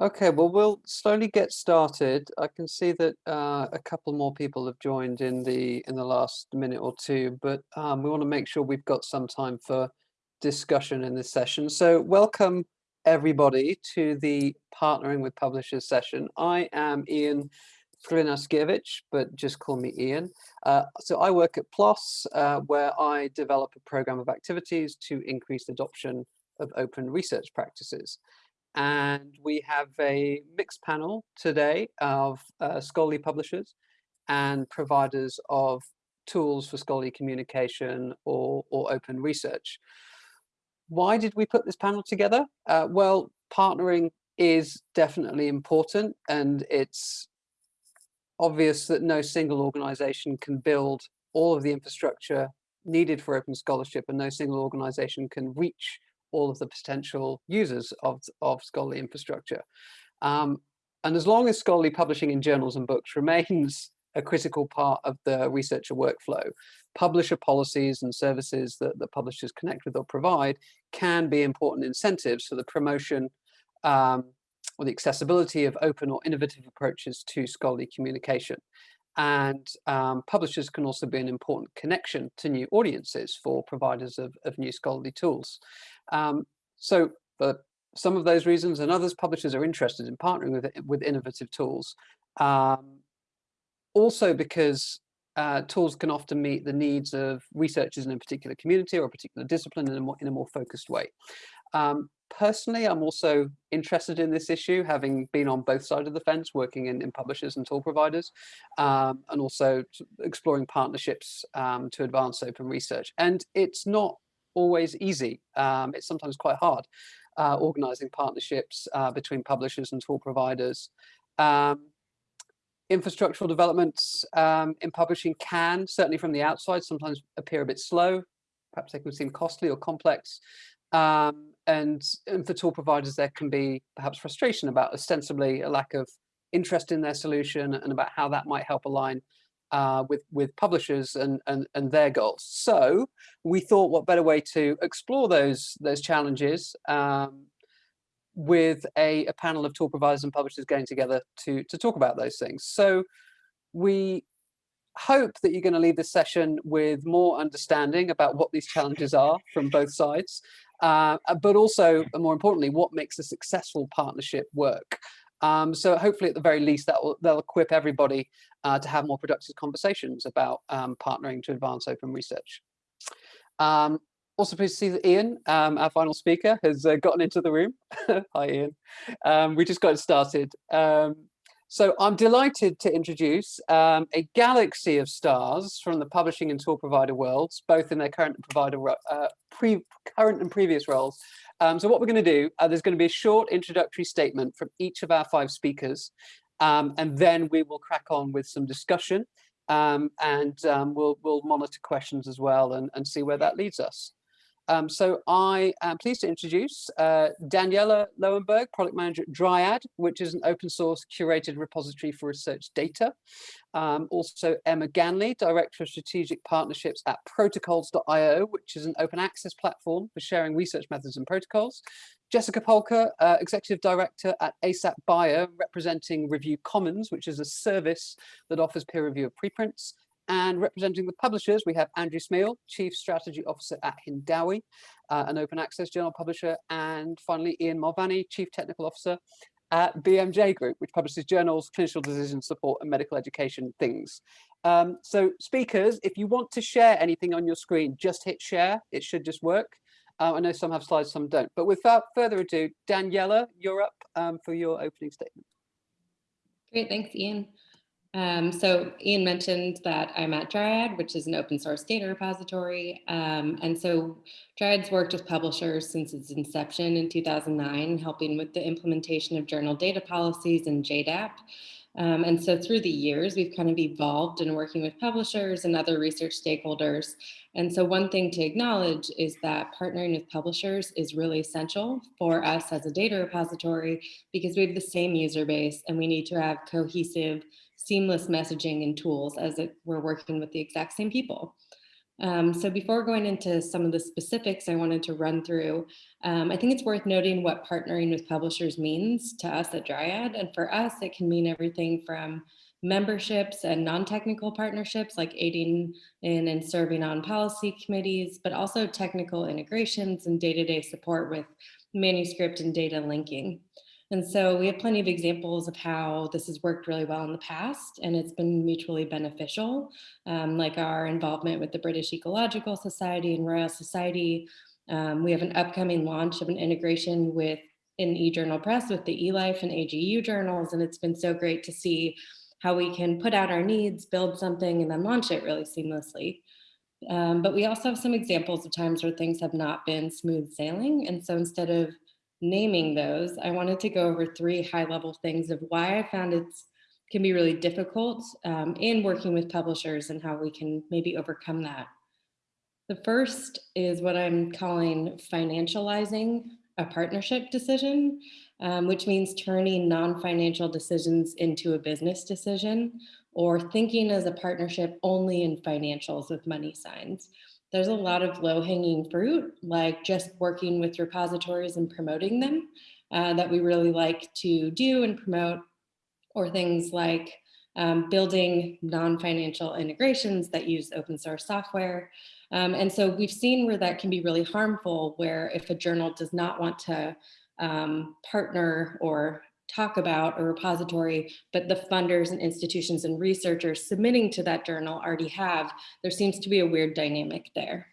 Okay, well, we'll slowly get started. I can see that uh, a couple more people have joined in the in the last minute or two, but um, we want to make sure we've got some time for discussion in this session. So welcome everybody to the Partnering with Publishers session. I am Ian Hrynaszkiewicz, but just call me Ian. Uh, so I work at PLOS, uh, where I develop a program of activities to increase adoption of open research practices and we have a mixed panel today of uh, scholarly publishers and providers of tools for scholarly communication or, or open research. Why did we put this panel together? Uh, well, partnering is definitely important and it's obvious that no single organization can build all of the infrastructure needed for open scholarship and no single organization can reach all of the potential users of, of scholarly infrastructure. Um, and as long as scholarly publishing in journals and books remains a critical part of the researcher workflow, publisher policies and services that the publishers connect with or provide can be important incentives for the promotion um, or the accessibility of open or innovative approaches to scholarly communication. And um, publishers can also be an important connection to new audiences for providers of, of new scholarly tools. Um, so for some of those reasons and others, publishers are interested in partnering with, with innovative tools. Um, also because uh, tools can often meet the needs of researchers in a particular community or a particular discipline in a more, in a more focused way. Um, personally, I'm also interested in this issue, having been on both sides of the fence, working in, in publishers and tool providers, um, and also exploring partnerships um, to advance open research. And it's not always easy. Um, it's sometimes quite hard uh, organizing partnerships uh, between publishers and tool providers. Um, infrastructural developments um, in publishing can, certainly from the outside, sometimes appear a bit slow. Perhaps they can seem costly or complex. Um, and, and for tool providers, there can be perhaps frustration about ostensibly a lack of interest in their solution and about how that might help align uh, with with publishers and, and and their goals. So we thought, what better way to explore those those challenges um, with a, a panel of tool providers and publishers getting together to to talk about those things. So we hope that you're going to leave this session with more understanding about what these challenges are from both sides, uh, but also, more importantly, what makes a successful partnership work. Um, so hopefully at the very least that will they'll equip everybody uh, to have more productive conversations about um, partnering to advance open research. Um, also pleased to see that Ian, um, our final speaker, has uh, gotten into the room. Hi Ian. Um, we just got started. Um, so I'm delighted to introduce um, a galaxy of stars from the publishing and tour provider worlds, both in their current and provider uh, pre current and previous roles. Um, so what we're going to do, uh, there's going to be a short introductory statement from each of our five speakers, um, and then we will crack on with some discussion, and we'll we'll monitor questions as well and, and see where that leads us. Um, so I am pleased to introduce uh, Daniela Lowenberg, product manager at Dryad, which is an open source curated repository for research data. Um, also Emma Ganley, director of strategic partnerships at protocols.io, which is an open access platform for sharing research methods and protocols. Jessica Polka, uh, executive director at ASAP Bio, representing Review Commons, which is a service that offers peer review of preprints. And representing the publishers, we have Andrew Smeall, Chief Strategy Officer at Hindawi, uh, an open access journal publisher, and finally Ian Mulvany, Chief Technical Officer at BMJ Group, which publishes journals, clinical decision support, and medical education things. Um, so speakers, if you want to share anything on your screen, just hit share. It should just work. Uh, I know some have slides, some don't. But without further ado, Daniela, you're up um, for your opening statement. Great, thanks, Ian. Um, so Ian mentioned that I'm at Dryad, which is an open source data repository. Um, and so Dryad's worked with publishers since its inception in 2009, helping with the implementation of journal data policies and JDAP. Um, and so through the years, we've kind of evolved in working with publishers and other research stakeholders. And so one thing to acknowledge is that partnering with publishers is really essential for us as a data repository because we have the same user base and we need to have cohesive seamless messaging and tools as it, we're working with the exact same people. Um, so before going into some of the specifics I wanted to run through, um, I think it's worth noting what partnering with publishers means to us at Dryad. And for us, it can mean everything from memberships and non-technical partnerships like aiding in and serving on policy committees, but also technical integrations and day-to-day -day support with manuscript and data linking. And so we have plenty of examples of how this has worked really well in the past and it's been mutually beneficial, um, like our involvement with the British Ecological Society and Royal Society. Um, we have an upcoming launch of an integration with an eJournalPress with the eLife and AGU journals. And it's been so great to see how we can put out our needs, build something, and then launch it really seamlessly. Um, but we also have some examples of times where things have not been smooth sailing. And so instead of naming those, I wanted to go over three high level things of why I found it can be really difficult um, in working with publishers and how we can maybe overcome that. The first is what I'm calling financializing a partnership decision, um, which means turning non-financial decisions into a business decision or thinking as a partnership only in financials with money signs there's a lot of low hanging fruit, like just working with repositories and promoting them uh, that we really like to do and promote, or things like um, building non-financial integrations that use open source software. Um, and so we've seen where that can be really harmful, where if a journal does not want to um, partner or talk about a repository, but the funders and institutions and researchers submitting to that journal already have, there seems to be a weird dynamic there.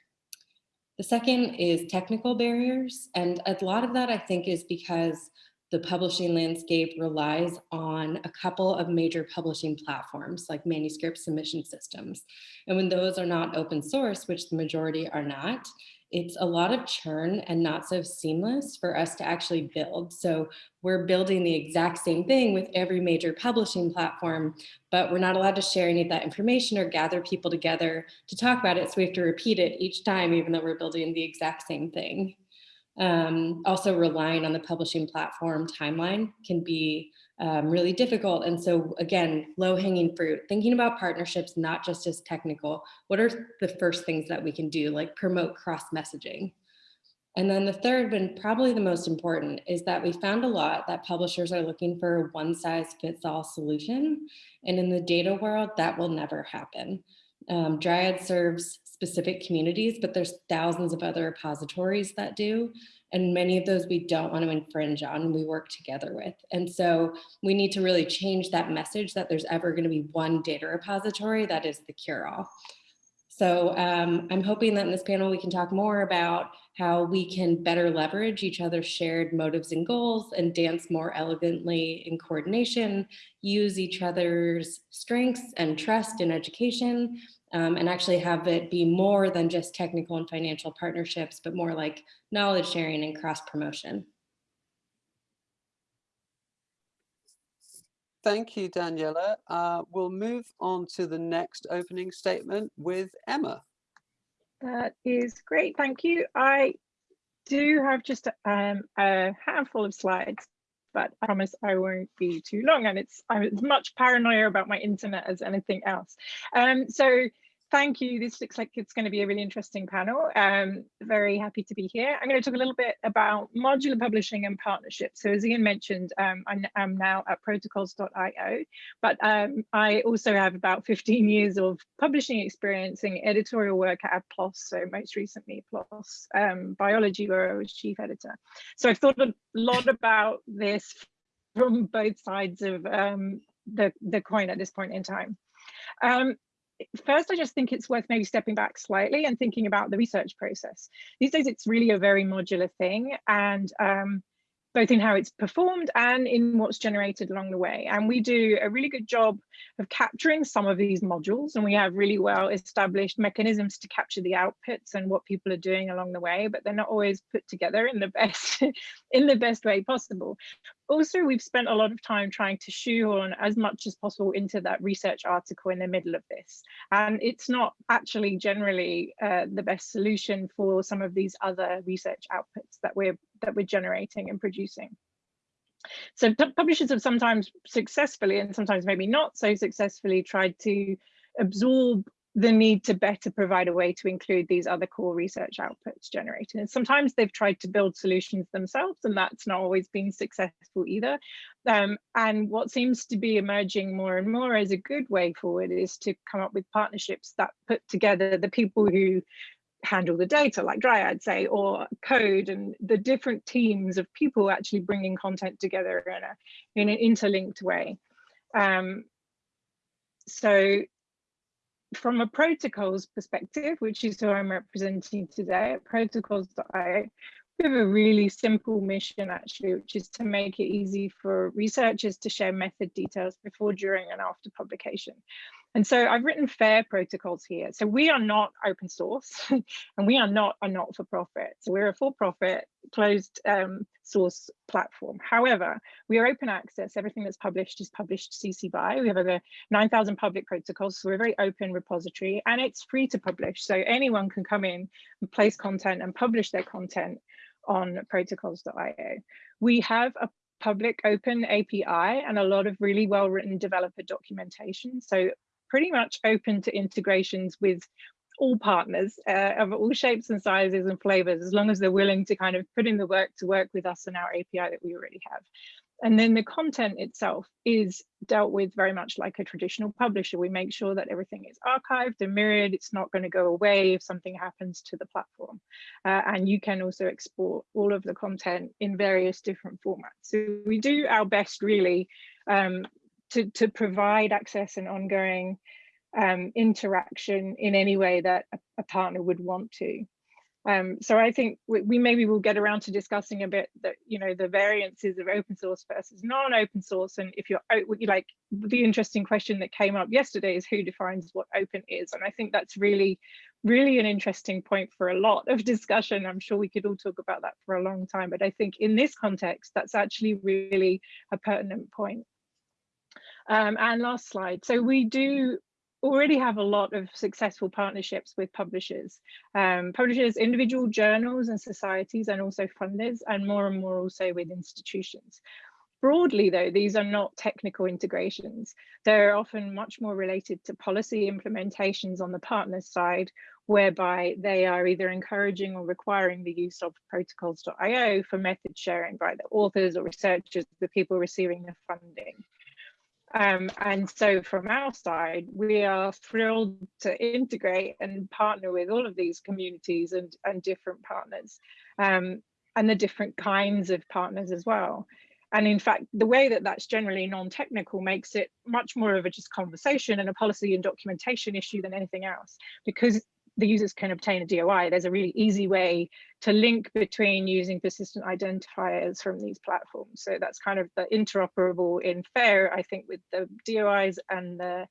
The second is technical barriers. And a lot of that I think is because the publishing landscape relies on a couple of major publishing platforms like manuscript submission systems. And when those are not open source, which the majority are not, it's a lot of churn and not so seamless for us to actually build. So we're building the exact same thing with every major publishing platform, but we're not allowed to share any of that information or gather people together to talk about it. So we have to repeat it each time, even though we're building the exact same thing. Um, also relying on the publishing platform timeline can be um, really difficult. And so again, low hanging fruit, thinking about partnerships, not just as technical, what are the first things that we can do, like promote cross messaging? And then the third and probably the most important is that we found a lot that publishers are looking for a one size fits all solution. And in the data world, that will never happen. Um, Dryad serves specific communities, but there's thousands of other repositories that do. And many of those we don't want to infringe on, we work together with. And so we need to really change that message that there's ever going to be one data repository that is the cure-all. So um, I'm hoping that in this panel we can talk more about how we can better leverage each other's shared motives and goals and dance more elegantly in coordination, use each other's strengths and trust in education, um, and actually have it be more than just technical and financial partnerships, but more like knowledge sharing and cross promotion. Thank you, Daniela. Uh, we'll move on to the next opening statement with Emma. That is great, thank you. I do have just um, a handful of slides, but I promise I won't be too long and it's I'm as much paranoia about my internet as anything else. Um, so thank you. This looks like it's going to be a really interesting panel. Um, very happy to be here. I'm going to talk a little bit about modular publishing and partnerships. So as Ian mentioned, um, I'm now at protocols.io, but um, I also have about 15 years of publishing experience in editorial work at PLOS, so most recently PLOS um, Biology, where I was chief editor. So I've thought a lot about this from both sides of um, the, the coin at this point in time. Um, first, I just think it's worth maybe stepping back slightly and thinking about the research process. These days, it's really a very modular thing. And um, both in how it's performed and in what's generated along the way. And we do a really good job of capturing some of these modules and we have really well established mechanisms to capture the outputs and what people are doing along the way, but they're not always put together in the best in the best way possible. Also, we've spent a lot of time trying to shoehorn as much as possible into that research article in the middle of this. And it's not actually generally uh, the best solution for some of these other research outputs that we're that we're generating and producing. So publishers have sometimes successfully and sometimes maybe not so successfully tried to absorb the need to better provide a way to include these other core research outputs generated. And sometimes they've tried to build solutions themselves and that's not always been successful either. Um, and what seems to be emerging more and more as a good way forward is to come up with partnerships that put together the people who handle the data like Dryad say, or code and the different teams of people actually bringing content together in, a, in an interlinked way. Um, so from a protocols perspective, which is who I'm representing today at protocols.io, we have a really simple mission actually, which is to make it easy for researchers to share method details before, during and after publication. And so I've written FAIR protocols here. So we are not open source and we are not a not-for-profit. So we're a for-profit closed um, source platform. However, we are open access. Everything that's published is published CC BY. We have over 9,000 public protocols. So we're a very open repository and it's free to publish. So anyone can come in and place content and publish their content on protocols.io. We have a public open API and a lot of really well written developer documentation. So pretty much open to integrations with all partners uh, of all shapes and sizes and flavors, as long as they're willing to kind of put in the work to work with us and our API that we already have. And then the content itself is dealt with very much like a traditional publisher. We make sure that everything is archived and mirrored. It's not going to go away if something happens to the platform. Uh, and you can also export all of the content in various different formats. So we do our best really um, to, to provide access and ongoing um, interaction in any way that a, a partner would want to. Um, so I think we, we, maybe will get around to discussing a bit that, you know, the variances of open source versus non-open source. And if you're like the interesting question that came up yesterday is who defines what open is. And I think that's really, really an interesting point for a lot of discussion. I'm sure we could all talk about that for a long time, but I think in this context, that's actually really a pertinent point. Um, and last slide. So we do already have a lot of successful partnerships with publishers, um, publishers, individual journals and societies, and also funders, and more and more also with institutions. Broadly, though, these are not technical integrations. They're often much more related to policy implementations on the partner side, whereby they are either encouraging or requiring the use of protocols.io for method sharing by the authors or researchers, the people receiving the funding. Um, and so from our side, we are thrilled to integrate and partner with all of these communities and, and different partners um, and the different kinds of partners as well. And in fact, the way that that's generally non-technical makes it much more of a just conversation and a policy and documentation issue than anything else, because the users can obtain a DOI, there's a really easy way to link between using persistent identifiers from these platforms. So that's kind of the interoperable in FAIR, I think with the DOIs and the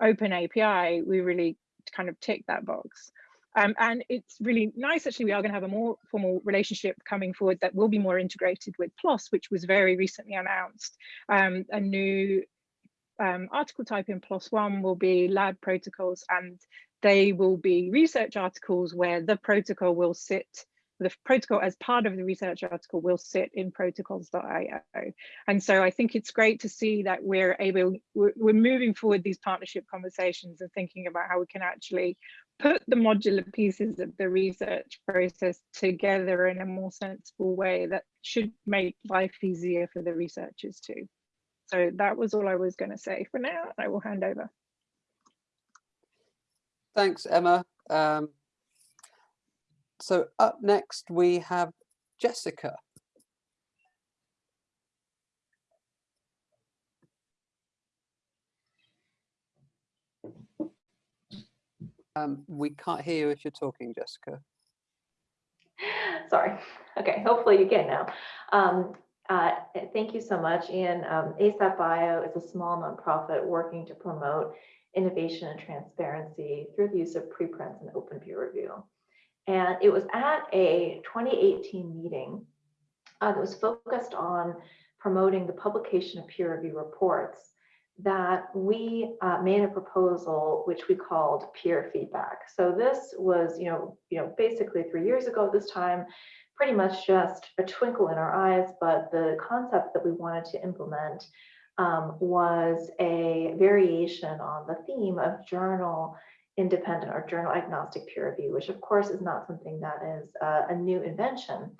open API, we really kind of tick that box. Um, and it's really nice, actually, we are going to have a more formal relationship coming forward that will be more integrated with PLOS, which was very recently announced. Um, a new um, article type in PLOS One will be lab protocols and they will be research articles where the protocol will sit the protocol as part of the research article will sit in protocols.io. And so I think it's great to see that we're able, we're, moving forward these partnership conversations and thinking about how we can actually put the modular pieces of the research process together in a more sensible way that should make life easier for the researchers too. So that was all I was going to say for now. I will hand over. Thanks, Emma. Um, so up next we have Jessica. Um, we can't hear you if you're talking, Jessica. Sorry. Okay, hopefully you can now. Um, uh, thank you so much, Ian. Um, ASAP Bio is a small nonprofit working to promote innovation and transparency through the use of preprints and open peer review. And it was at a 2018 meeting uh, that was focused on promoting the publication of peer review reports that we uh, made a proposal which we called peer feedback. So this was, you know, you know, basically three years ago at this time, pretty much just a twinkle in our eyes, but the concept that we wanted to implement um, was a variation on the theme of journal independent or journal agnostic peer review, which of course is not something that is uh, a new invention.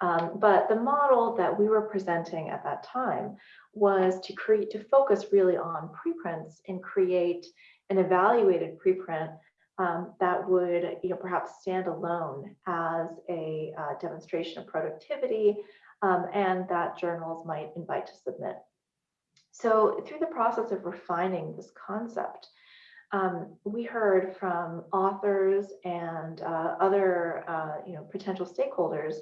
Um, but the model that we were presenting at that time was to create to focus really on preprints and create an evaluated preprint um, that would you know perhaps stand alone as a uh, demonstration of productivity um, and that journals might invite to submit. So through the process of refining this concept, um, we heard from authors and uh, other uh, you know potential stakeholders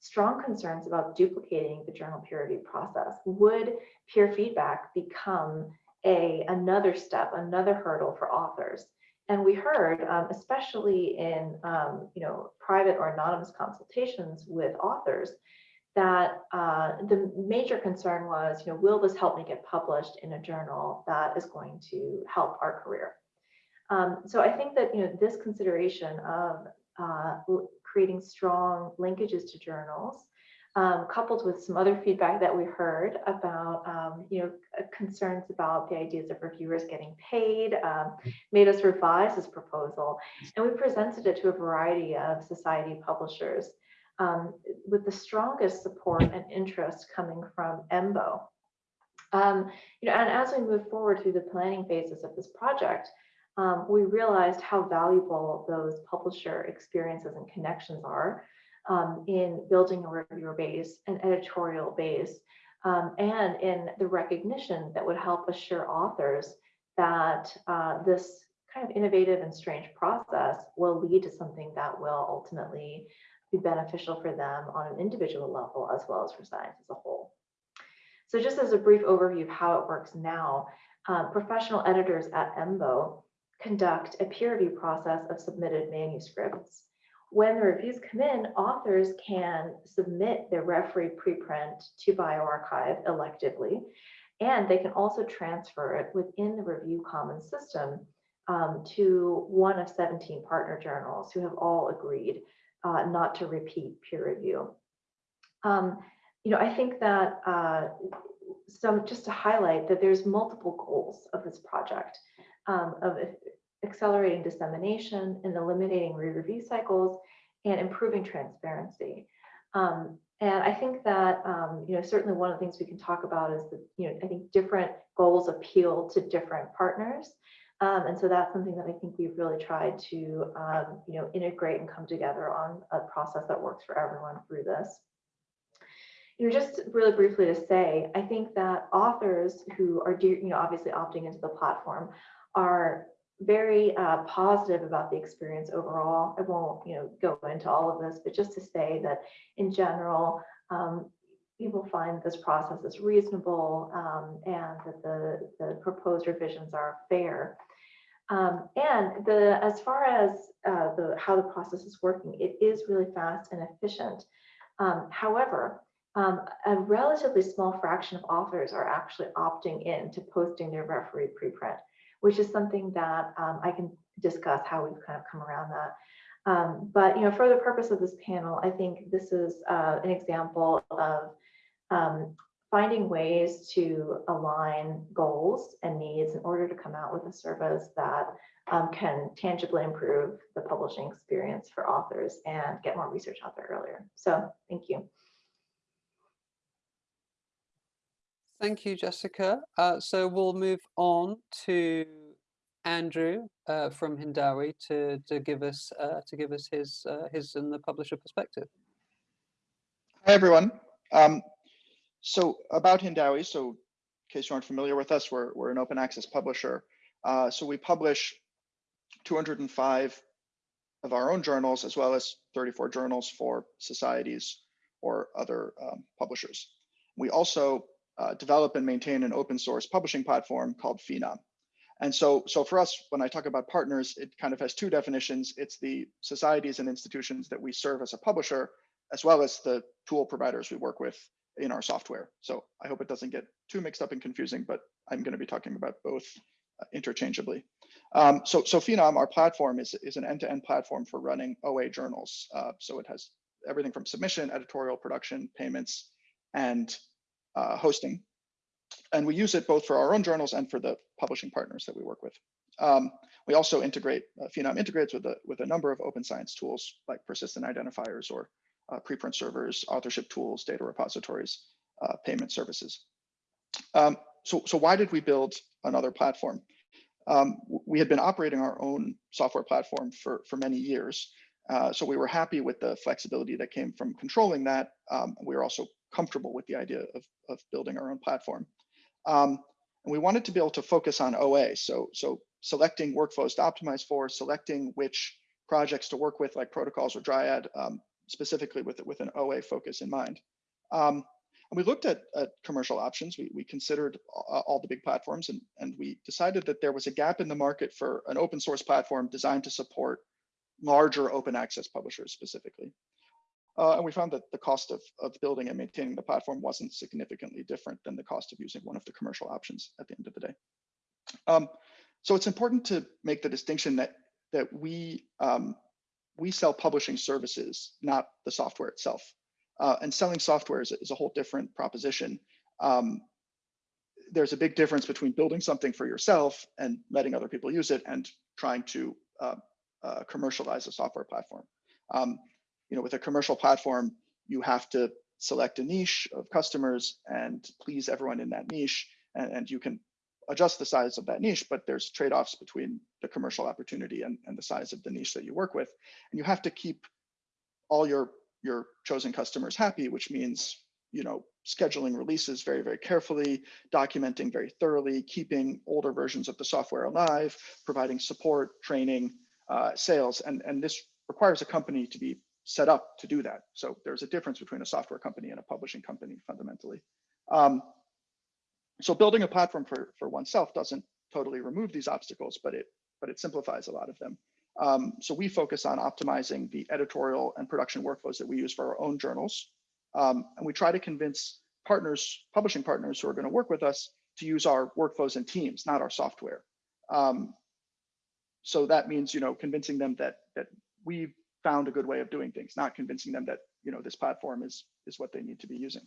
strong concerns about duplicating the journal peer review process. Would peer feedback become a another step, another hurdle for authors? And we heard, um, especially in um, you know private or anonymous consultations with authors, that uh, the major concern was, you know, will this help me get published in a journal that is going to help our career? Um, so I think that you know this consideration of uh, creating strong linkages to journals, um, coupled with some other feedback that we heard about, um, you know, uh, concerns about the ideas of reviewers getting paid, um, made us revise this proposal, and we presented it to a variety of society publishers, um, with the strongest support and interest coming from EMBO. Um, you know, and as we move forward through the planning phases of this project, um, we realized how valuable those publisher experiences and connections are um, in building a reviewer base, an editorial base, um, and in the recognition that would help assure authors that uh, this kind of innovative and strange process will lead to something that will ultimately be beneficial for them on an individual level as well as for science as a whole. So just as a brief overview of how it works now, uh, professional editors at EMBO conduct a peer review process of submitted manuscripts. When the reviews come in, authors can submit their referee preprint to bioRxiv electively, and they can also transfer it within the review commons system um, to one of 17 partner journals who have all agreed uh, not to repeat peer review. Um, you know, I think that uh, some just to highlight that there's multiple goals of this project um, of accelerating dissemination and eliminating re-review cycles and improving transparency. Um, and I think that, um, you know, certainly one of the things we can talk about is that, you know, I think different goals appeal to different partners. Um, and so that's something that I think we've really tried to, um, you know, integrate and come together on a process that works for everyone through this. You know, just really briefly to say, I think that authors who are, you know, obviously opting into the platform are very uh, positive about the experience overall. I won't, you know, go into all of this, but just to say that in general, um, people find this process is reasonable um, and that the, the proposed revisions are fair. Um, and the as far as uh, the how the process is working, it is really fast and efficient. Um, however, um, a relatively small fraction of authors are actually opting in to posting their referee preprint which is something that um, I can discuss how we've kind of come around that. Um, but you know, for the purpose of this panel, I think this is uh, an example of um, finding ways to align goals and needs in order to come out with a service that um, can tangibly improve the publishing experience for authors and get more research out there earlier. So thank you. Thank you, Jessica. Uh, so we'll move on to Andrew uh, from Hindawi to to give us uh, to give us his uh, his and the publisher perspective. Hi everyone. Um, so about Hindawi, so in case you aren't familiar with us, we're we're an open access publisher. Uh, so we publish 205 of our own journals as well as 34 journals for societies or other um, publishers. We also uh, develop and maintain an open source publishing platform called Phenom. And so, so for us, when I talk about partners, it kind of has two definitions. It's the societies and institutions that we serve as a publisher, as well as the tool providers we work with in our software. So I hope it doesn't get too mixed up and confusing, but I'm going to be talking about both uh, interchangeably. Um, so, so Phenom, our platform, is, is an end-to-end -end platform for running OA journals. Uh, so it has everything from submission, editorial, production, payments, and uh, hosting. And we use it both for our own journals and for the publishing partners that we work with. Um, we also integrate, uh, Phenom integrates with a, with a number of open science tools like persistent identifiers or uh, preprint servers, authorship tools, data repositories, uh, payment services. Um, so, so why did we build another platform? Um, we had been operating our own software platform for, for many years. Uh, so we were happy with the flexibility that came from controlling that. Um, we were also comfortable with the idea of, of building our own platform. Um, and we wanted to be able to focus on OA. So, so selecting workflows to optimize for, selecting which projects to work with, like protocols or Dryad, um, specifically with, with an OA focus in mind. Um, and we looked at, at commercial options. We, we considered all, the big platforms and, and we decided that there was a gap in the market for an open source platform designed to support larger open access publishers specifically. Uh, and we found that the cost of, of building and maintaining the platform wasn't significantly different than the cost of using one of the commercial options at the end of the day. Um, so it's important to make the distinction that that we um, we sell publishing services, not the software itself. Uh, and selling software is, is, a whole different proposition. Um, there's a big difference between building something for yourself and letting other people use it and trying to uh, uh, commercialize a software platform. Um, you know, with a commercial platform, you have to select a niche of customers and please everyone in that niche, and, and you can adjust the size of that niche, but there's trade-offs between the commercial opportunity and, and the size of the niche that you work with. And you have to keep all your, your chosen customers happy, which means, you know, scheduling releases very, very carefully, documenting very thoroughly, keeping older versions of the software alive, providing support, training, uh, sales, and, and this requires a company to be set up to do that. So there's a difference between a software company and a publishing company fundamentally. Um, so building a platform for, for oneself doesn't totally remove these obstacles, but it but it simplifies a lot of them. Um, so we focus on optimizing the editorial and production workflows that we use for our own journals. Um, and we try to convince partners, publishing partners who are going to work with us to use our workflows and teams, not our software. Um, so that means, you know, convincing them that that we found a good way of doing things, not convincing them that, you know, this platform is is what they need to be using.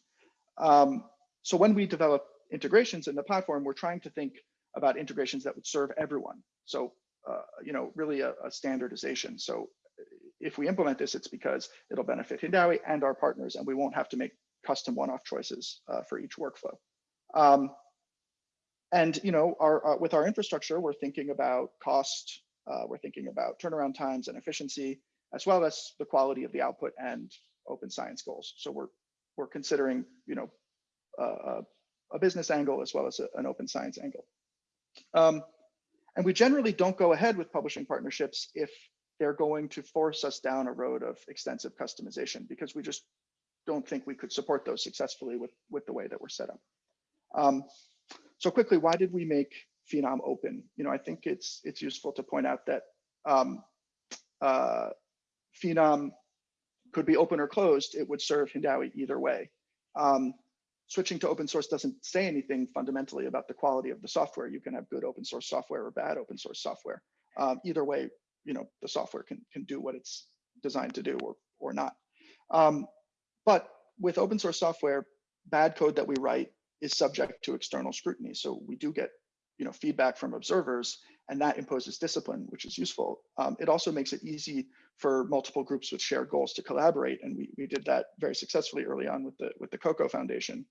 Um, so when we develop integrations in the platform, we're trying to think about integrations that would serve everyone. So, uh, you know, really a, a, standardization. So if we implement this, it's because it'll benefit Hindawi and our partners, and we won't have to make custom one-off choices uh, for each workflow. Um, and you know, our, uh, with our infrastructure, we're thinking about cost, uh, we're thinking about turnaround times and efficiency, as well as the quality of the output and open science goals. So we're we're considering, you know, a business angle as well as a, an open science angle. Um, and we generally don't go ahead with publishing partnerships if they're going to force us down a road of extensive customization because we just don't think we could support those successfully with, with the way that we're set up. Um, so quickly, why did we make Phenom open? You know, I think it's it's useful to point out that um, uh, Phenom could be open or closed. It would serve Hindawi either way. Um, switching to open source doesn't say anything fundamentally about the quality of the software. You can have good open source software or bad open source software. Um, either way, you know, the software can, can do what it's designed to do or, or not. Um, but with open source software, bad code that we write is subject to external scrutiny. So we do get you know, feedback from observers and that imposes discipline, which is useful. Um, it also makes it easy for multiple groups with shared goals to collaborate. And we, we did that very successfully early on with the, with the Coko Foundation.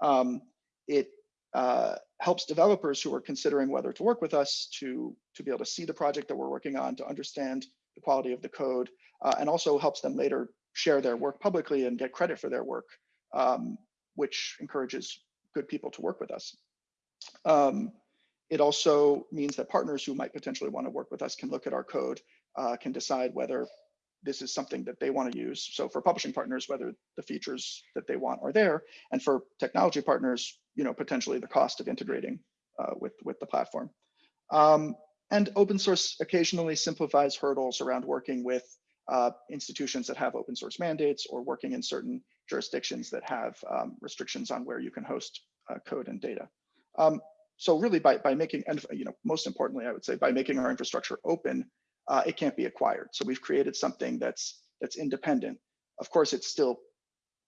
Um, it uh, helps developers who are considering whether to work with us to, to be able to see the project that we're working on, to understand the quality of the code, uh, and also helps them later share their work publicly and get credit for their work, um, which encourages good people to work with us. Um, it also means that partners who might potentially want to work with us can look at our code, uh, can decide whether this is something that they want to use. So for publishing partners, whether the features that they want are there, and for technology partners, you know, potentially the cost of integrating uh, with, with the platform. Um, and open source occasionally simplifies hurdles around working with uh, institutions that have open source mandates or working in certain jurisdictions that have um, restrictions on where you can host uh, code and data. Um, so really by, by making, and you know, most importantly, I would say by making our infrastructure open, uh, it can't be acquired. So we've created something that's that's independent. Of course, it still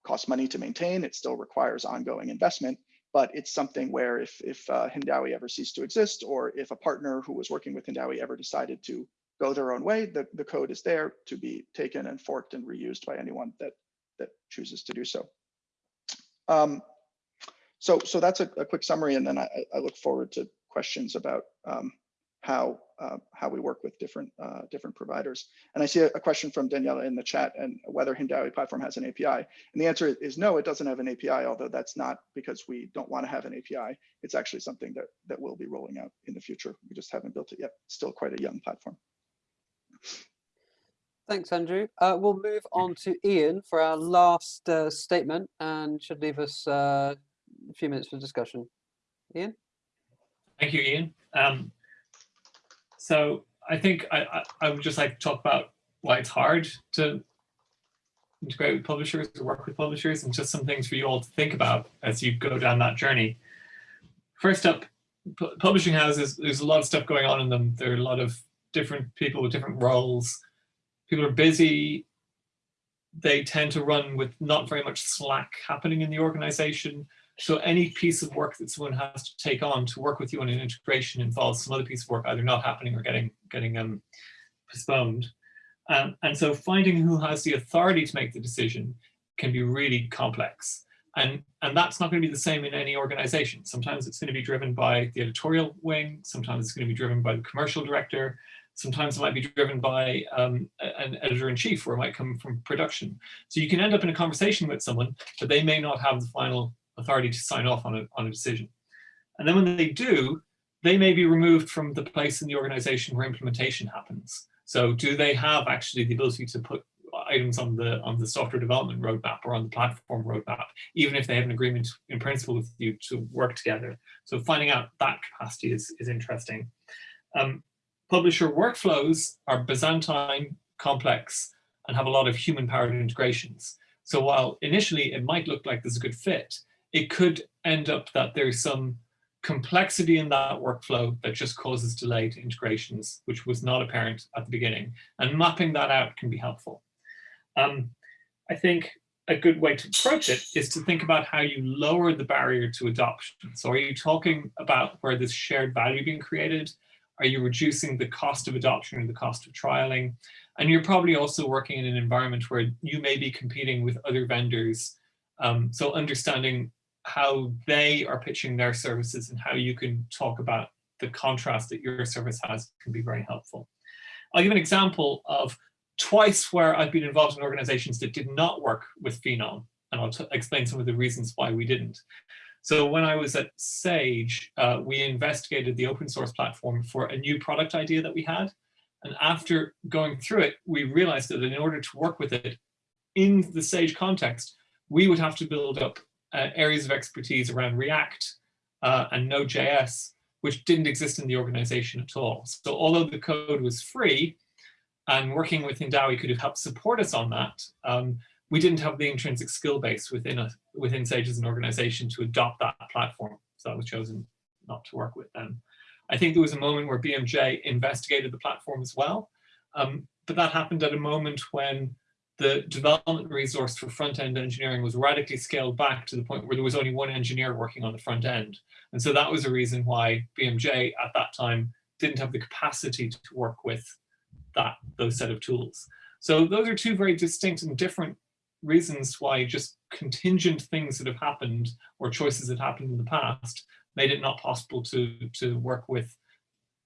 costs money to maintain. It still requires ongoing investment, but it's something where if, if uh, Hindawi ever ceased to exist, or if a partner who was working with Hindawi ever decided to go their own way, the, the code is there to be taken and forked and reused by anyone that, that chooses to do so. Um, so, so that's a, a, quick summary, and then I, I, look forward to questions about um, how uh, how we work with different uh, different providers. And I see a, a, question from Daniela in the chat, and whether Hindawi platform has an API. And the answer is no, it doesn't have an API. Although that's not because we don't want to have an API. It's actually something that that will be rolling out in the future. We just haven't built it yet. still quite a young platform. Thanks, Andrew. Uh, we'll move on to Ian for our last uh, statement and should leave us uh, a few minutes for discussion. Ian? Thank you, Ian. Um, so I think I, I, I, would just like to talk about why it's hard to integrate with publishers or work with publishers and just some things for you all to think about as you go down that journey. First up, publishing houses, there's a lot of stuff going on in them. There are a lot of different people with different roles. People are busy. They tend to run with not very much slack happening in the organization. So any piece of work that someone has to take on to work with you on an integration involves some other piece of work either not happening or getting getting um, postponed. Um, and so finding who has the authority to make the decision can be really complex. And, and that's not going to be the same in any organization. Sometimes it's going to be driven by the editorial wing. Sometimes it's going to be driven by the commercial director. Sometimes it might be driven by um, an editor-in-chief or it might come from production. So you can end up in a conversation with someone, but they may not have the final authority to sign off on a, on a decision. And then when they do, they may be removed from the place in the organization where implementation happens. So do they have actually the ability to put items on the on the software development roadmap or on the platform roadmap, even if they have an agreement in principle with you to work together. So finding out that capacity is, is interesting. Um, publisher workflows are Byzantine, complex, and have a lot of human powered integrations. So while initially it might look like there's a good fit, it could end up that there's some complexity in that workflow that just causes delayed integrations, which was not apparent at the beginning. And mapping that out can be helpful. Um, I think a good way to approach it is to think about how you lower the barrier to adoption. So are you talking about where there's shared value being created? Are you reducing the cost of adoption or the cost of trialing? And you're probably also working in an environment where you may be competing with other vendors. Um, so understanding how they are pitching their services and how you can talk about the contrast that your service has can be very helpful. I'll give an example of twice where I've been involved in organizations that did not work with Phenom, and I'll explain some of the reasons why we didn't. So when I was at Sage, uh, we investigated the open source platform for a new product idea that we had. And after going through it, we realized that in order to work with it in the Sage context, we would have to build up uh, areas of expertise around React uh, and Node.js, which didn't exist in the organization at all. So although the code was free and working with Hindawi could have helped support us on that, um, we didn't have the intrinsic skill base within a, within Sage as an organization to adopt that platform. So that was chosen not to work with them. I think there was a moment where BMJ investigated the platform as well, um, but that happened at a moment when the development resource for front-end engineering was radically scaled back to the point where there was only one engineer working on the front end. And so that was a reason why BMJ at that time didn't have the capacity to work with that those set of tools. So those are two very distinct and different reasons why just contingent things that have happened or choices that happened in the past made it not possible to, to work with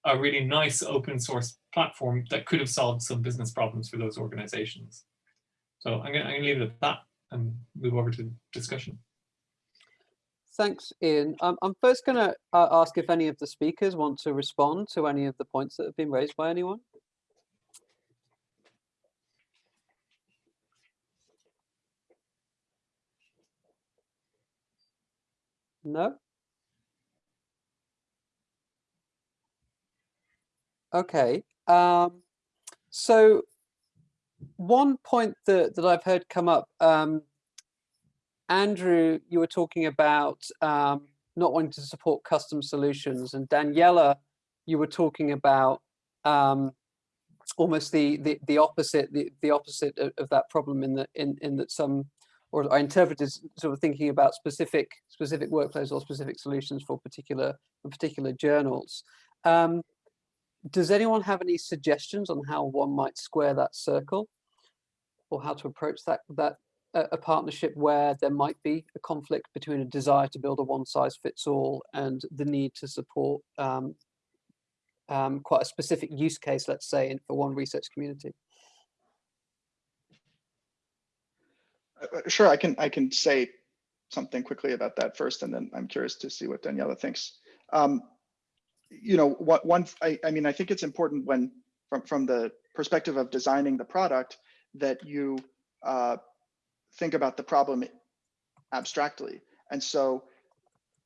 a really nice open source platform that could have solved some business problems for those organizations. So I'm going to leave it at that and move over to discussion. Thanks, Ian. Um, I'm first going to uh, ask if any of the speakers want to respond to any of the points that have been raised by anyone. No? Okay. Um, so one point that, that I've heard come up, um, Andrew, you were talking about um, not wanting to support custom solutions, and Daniela, you were talking about um, almost the, the the opposite the, the opposite of, of, that problem in that in in that some or I interpreted sort of thinking about specific specific workflows or specific solutions for particular for particular journals. Um, does anyone have any suggestions on how one might square that circle, or how to approach that that a, a partnership where there might be a conflict between a desire to build a one size fits all and the need to support um, um, quite a specific use case, let's say, in, for one research community? Uh, uh, Sure, I can, I can say something quickly about that first, and then I'm curious to see what Daniela thinks. Um, You know, what, one, I, I mean, I think it's important when, from, from the perspective of designing the product, that you uh, think about the problem abstractly. And so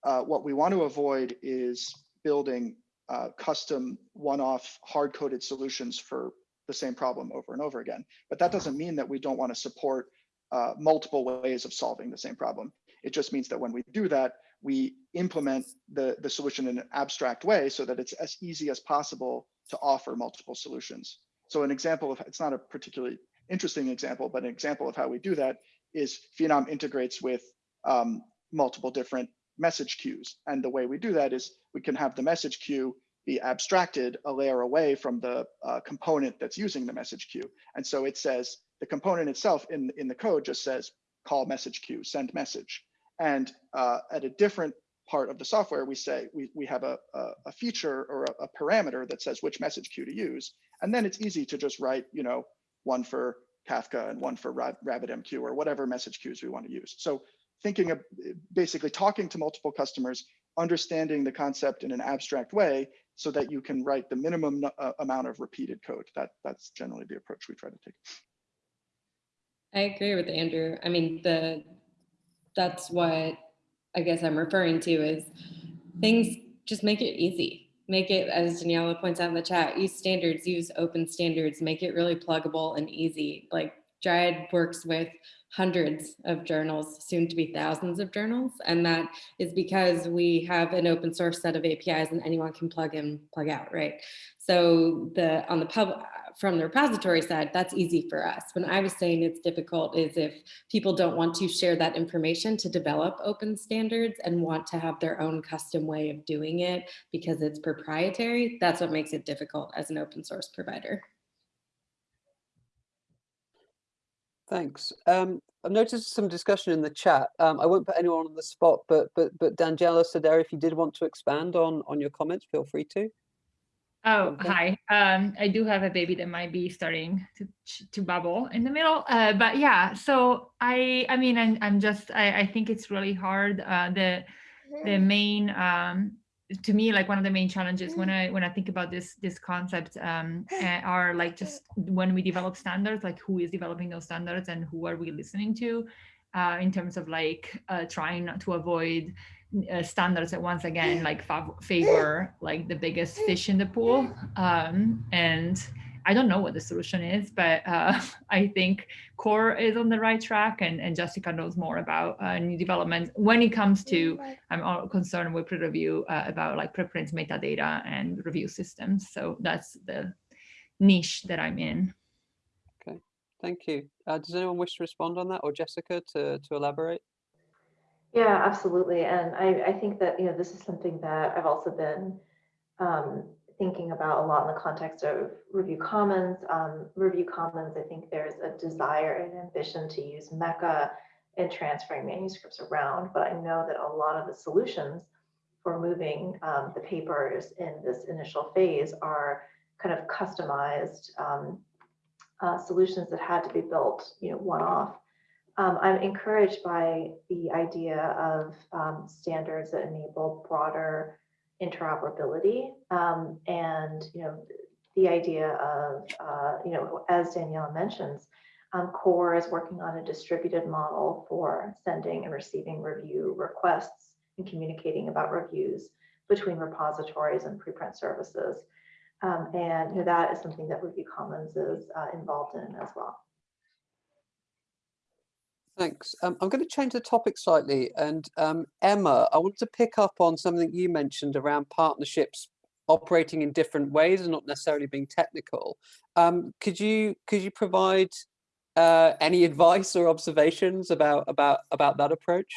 uh, what we want to avoid is building uh, custom one-off hard-coded solutions for the same problem over and over again. But that doesn't mean that we don't want to support uh, multiple ways of solving the same problem. It just means that when we do that, we implement the, the solution in an abstract way so that it's as easy as possible to offer multiple solutions. So an example of, it's not a particularly interesting example, but an example of how we do that is Phenom integrates with um, multiple different message queues. And the way we do that is we can have the message queue be abstracted a layer away from the uh, component that's using the message queue. And so it says the component itself in, in the code just says call message queue, send message. And uh, at a different part of the software, we say we, we have a, a, a feature or a, a parameter that says which message queue to use. And then it's easy to just write, you know, one for Kafka and one for RabbitMQ or whatever message queues we want to use. So thinking of basically talking to multiple customers, understanding the concept in an abstract way so that you can write the minimum uh, amount of repeated code. That That's generally the approach we try to take. I agree with Andrew. I mean, the, that's what I guess I'm referring to is things, just make it easy. Make it, as Daniela points out in the chat, use standards, use open standards, make it really pluggable and easy. Like Dryad works with hundreds of journals, soon to be thousands of journals. And that is because we have an open source set of APIs and anyone can plug in, plug out, right? So the on the pub from the repository side, that's easy for us. When I was saying it's difficult is if people don't want to share that information to develop open standards and want to have their own custom way of doing it because it's proprietary, that's what makes it difficult as an open source provider. Thanks. Um, I've noticed some discussion in the chat. Um, I won't put anyone on the spot, but but but Daniela Saderi, if you did want to expand on on your comments, feel free to. Oh, hi. Um, I do have a baby that might be starting to to bubble in the middle. Uh, but yeah, so I I mean I'm, I'm just I, I think it's really hard. Uh, the the main um to me like one of the main challenges when I when I think about this this concept um uh, are like just when we develop standards like who is developing those standards and who are we listening to uh, in terms of like uh, trying not to avoid uh, standards that once again like fav- favor like the biggest fish in the pool. Um, and i don't know what the solution is but uh, i think COAR is on the right track and, and jessica knows more about uh, new developments when it comes to i'm all concerned with PREreview uh, about like preprint metadata and review systems. So that's the niche that i'm in Thank you. Uh, does anyone wish to respond on that, or Jessica to to elaborate? Yeah, absolutely. And I, I think that, you know, this is something that I've also been um, thinking about a lot in the context of Review Commons. Um, Review Commons, I think there's a desire and ambition to use MECA in transferring manuscripts around, but I know that a lot of the solutions for moving um, the papers in this initial phase are kind of customized um, uh, solutions that had to be built, you know, one off. Um, I'm encouraged by the idea of um, standards that enable broader interoperability um, and you know the idea of uh, you know as Danielle mentions, um, COAR is working on a distributed model for sending and receiving review requests and communicating about reviews between repositories and preprint services. Um, and you know, that is something that Review Commons is uh, involved in as well. Thanks. Um, I'm going to change the topic slightly. And um, Emma, I want to pick up on something you mentioned around partnerships operating in different ways and not necessarily being technical. Um, could you could you provide uh, any advice or observations about about about that approach?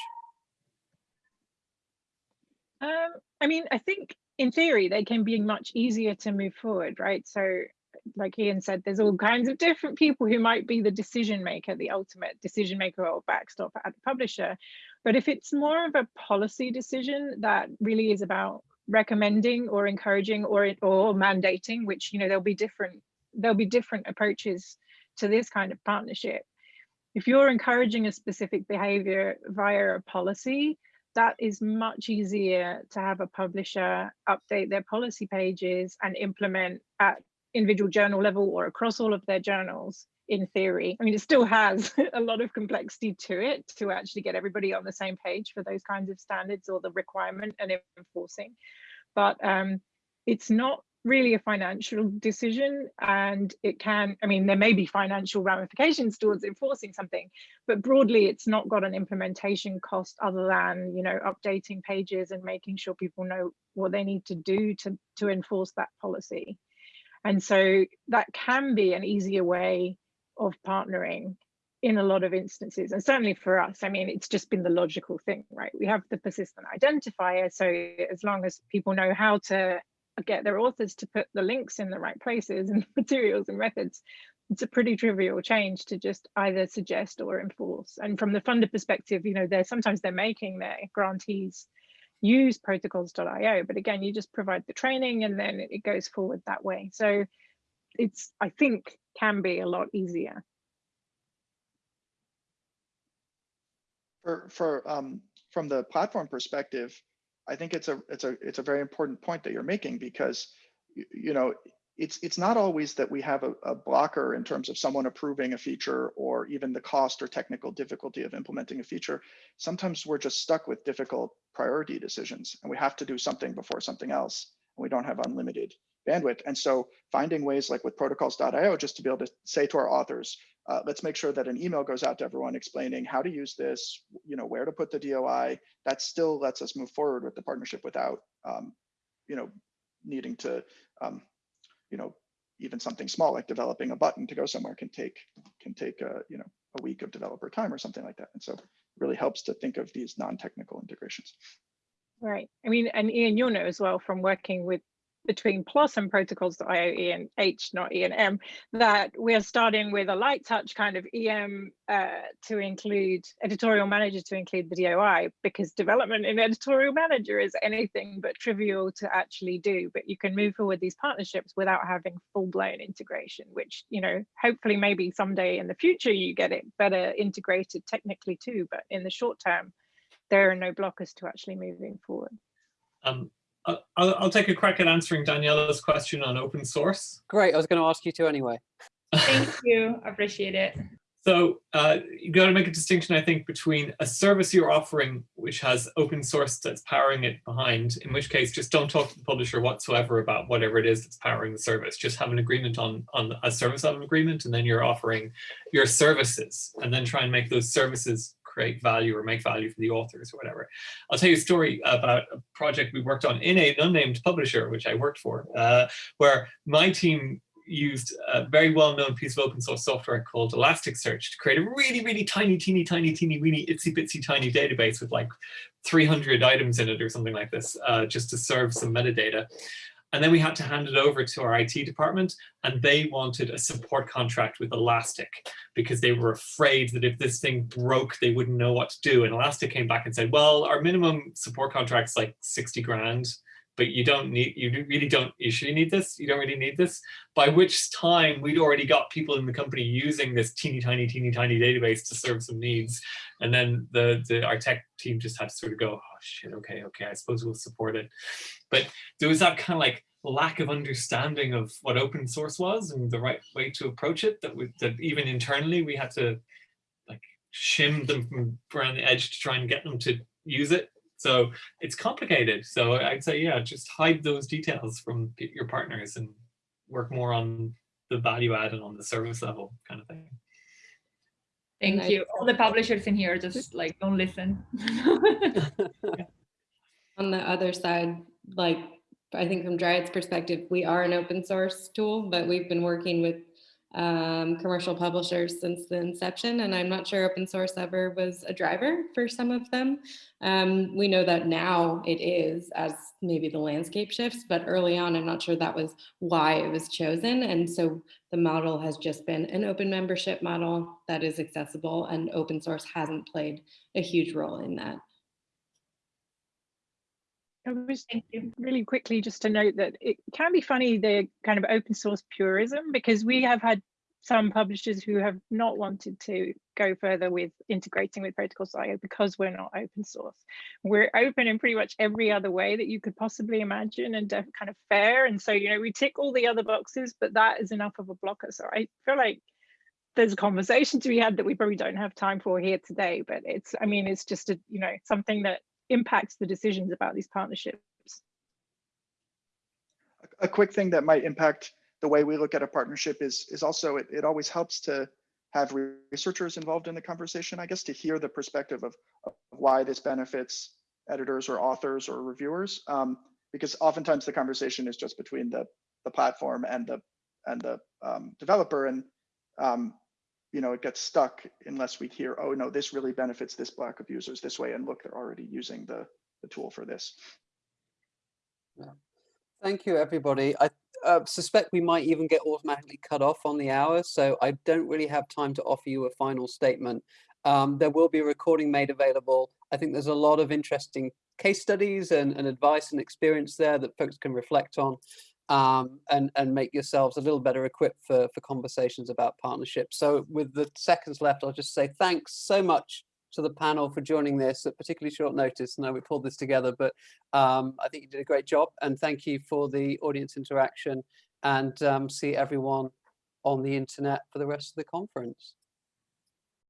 Um, I mean, I think in theory they can be much easier to move forward, right? So, like Ian said, there's all kinds of different people who might be the decision maker, the ultimate decision maker or backstop at the publisher. But if it's more of a policy decision that really is about recommending or encouraging or or mandating, which you know there'll be different there'll be different approaches to this kind of partnership. If you're encouraging a specific behavior via a policy, that is much easier to have a publisher update their policy pages and implement at individual journal level or across all of their journals in theory. I mean, it still has a lot of complexity to it to actually get everybody on the same page for those kinds of standards or the requirement and enforcing. But um, it's not really a financial decision and it can i mean there may be financial ramifications towards enforcing something but broadly it's not got an implementation cost other than you know updating pages and making sure people know what they need to do to to enforce that policy. And so that can be an easier way of partnering in a lot of instances and certainly for us i mean it's just been the logical thing right? We have the persistent identifier so as long as people know how to get their authors to put the links in the right places and materials and methods, it's a pretty trivial change to just either suggest or enforce. And from the funder perspective, you know, they're sometimes they're making their grantees use protocols.io, but again, you just provide the training and then it goes forward that way. So it's, I think, can be a lot easier. For, for, um, from the platform perspective, I think it's a it's a it's a very important point that you're making because you, know it's it's not always that we have a, a, blocker in terms of someone approving a feature or even the cost or technical difficulty of implementing a feature. Sometimes we're just stuck with difficult priority decisions and we have to do something before something else and we don't have unlimited bandwidth. And so finding ways like with protocols.io just to be able to say to our authors, uh, let's make sure that an email goes out to everyone explaining how to use this, you know, where to put the DOI. That still lets us move forward with the partnership without, um, you know, needing to, um, you know, even something small like developing a button to go somewhere can take can take a, you know a week of developer time or something like that. And so it really helps to think of these non-technical integrations. Right. I mean, and Ian, you'll know as well from working with between PLOS and protocols.io, E and H, not E and M, that we're starting with a light touch kind of EM uh, to include editorial manager to include the DOI because development in editorial manager is anything but trivial to actually do. But you can move forward these partnerships without having full blown integration, which, you know, hopefully maybe someday in the future you get it better integrated technically too. But in the short term, there are no blockers to actually moving forward. I'll, I'll take a crack at answering Daniela's question on open source. Great, I was going to ask you to anyway. Thank you, appreciate it. So uh, you got to make a distinction, I think, between a service you're offering, which has open source that's powering it behind, in which case just don't talk to the publisher whatsoever about whatever it is that's powering the service. Just have an agreement on, on a service level agreement, and then you're offering your services, and then try and make those services create value or make value for the authors or whatever. I'll tell you a story about a project we worked on in an unnamed publisher, which I worked for, uh, where my team used a very well-known piece of open source software called Elasticsearch to create a really, really tiny, teeny, tiny, teeny, weeny, itsy bitsy tiny database with like 300 items in it or something like this, uh, just to serve some metadata. And then we had to hand it over to our IT department and they wanted a support contract with Elastic because they were afraid that if this thing broke, they wouldn't know what to do. And Elastic came back and said, well, our minimum support contract's like 60 grand, but you don't need, you really don't usually need this. You don't really need this. By which time we'd already got people in the company using this teeny tiny, teeny tiny database to serve some needs. And then the, the our tech team just had to sort of go, shit, okay, okay, I suppose we'll support it. But there was that kind of like lack of understanding of what open source was and the right way to approach it that we, that even internally we had to like shim them from around the edge to try and get them to use it. So it's complicated. So I'd say, yeah, just hide those details from your partners and work more on the value add and on the service level kind of thing. Thank Nice. you. All the publishers in here just like don't listen. On the other side, like, I think from Dryad's perspective, we are an open source tool, but we've been working with um, commercial publishers since the inception, and I'm not sure open source ever was a driver for some of them. Um, we know that now it is as maybe the landscape shifts, but early on, I'm not sure that was why it was chosen. And so the model has just been an open membership model that is accessible and open source hasn't played a huge role in that. I was Thank really quickly just to note that it can be funny the kind of open source purism because we have had some publishers who have not wanted to go further with integrating with protocols.io because we're not open source. We're open in pretty much every other way that you could possibly imagine and kind of fair. And so, you know, we tick all the other boxes, but that is enough of a blocker. So I feel like there's a conversation to be had that we probably don't have time for here today, but it's, I mean, it's just a, you know, something that impacts the decisions about these partnerships. a quick thing that might impact the way we look at a partnership is is also it, it always helps to have researchers involved in the conversation i guess to hear the perspective of, of why this benefits editors or authors or reviewers um, because oftentimes the conversation is just between the the platform and the and the um, developer and um, you know it gets stuck unless we hear oh no this really benefits this block of users this way and look they're already using the the tool for this Yeah. Thank you, everybody. I uh, suspect we might even get automatically cut off on the hour, so I don't really have time to offer you a final statement. Um, there will be a recording made available. I think there's a lot of interesting case studies and, and advice and experience there that folks can reflect on um, and, and make yourselves a little better equipped for, for conversations about partnerships. So with the seconds left, I'll just say thanks so much to the panel for joining this at particularly short notice. I know we pulled this together, but um, I think you did a great job. And thank you for the audience interaction and um, see everyone on the internet for the rest of the conference.